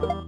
you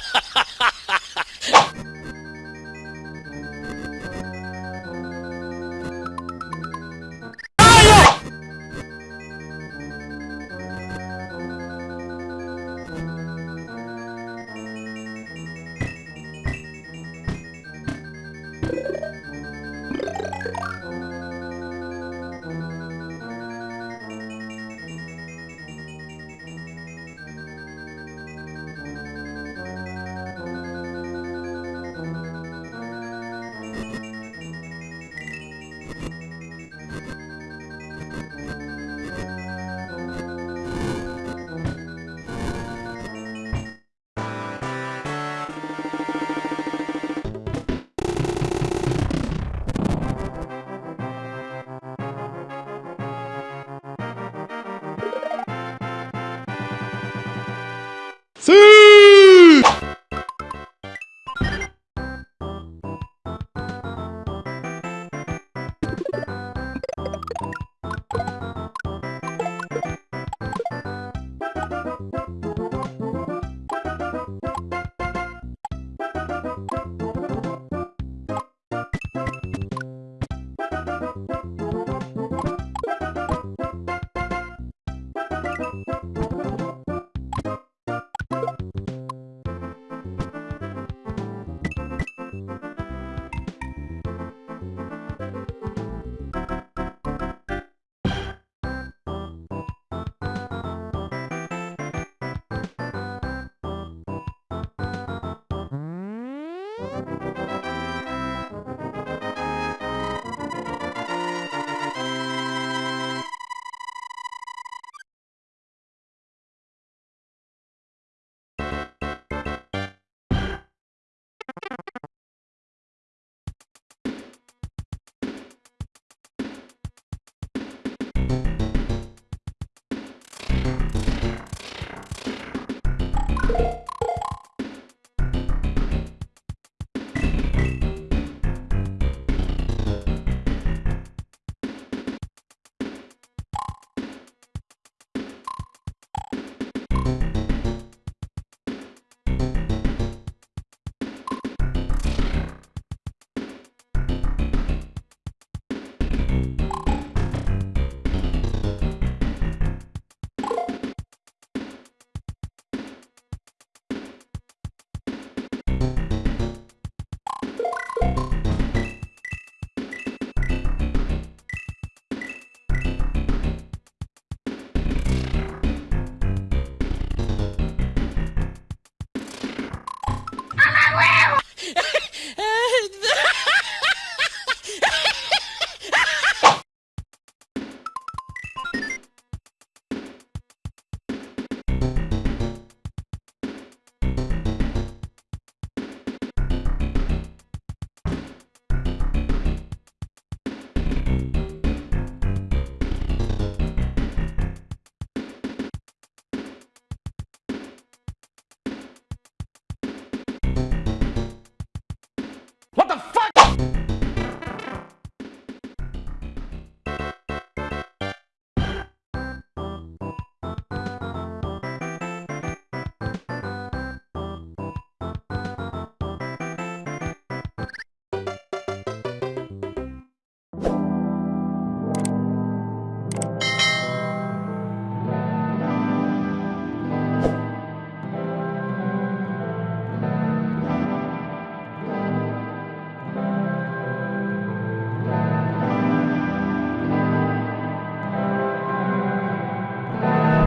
you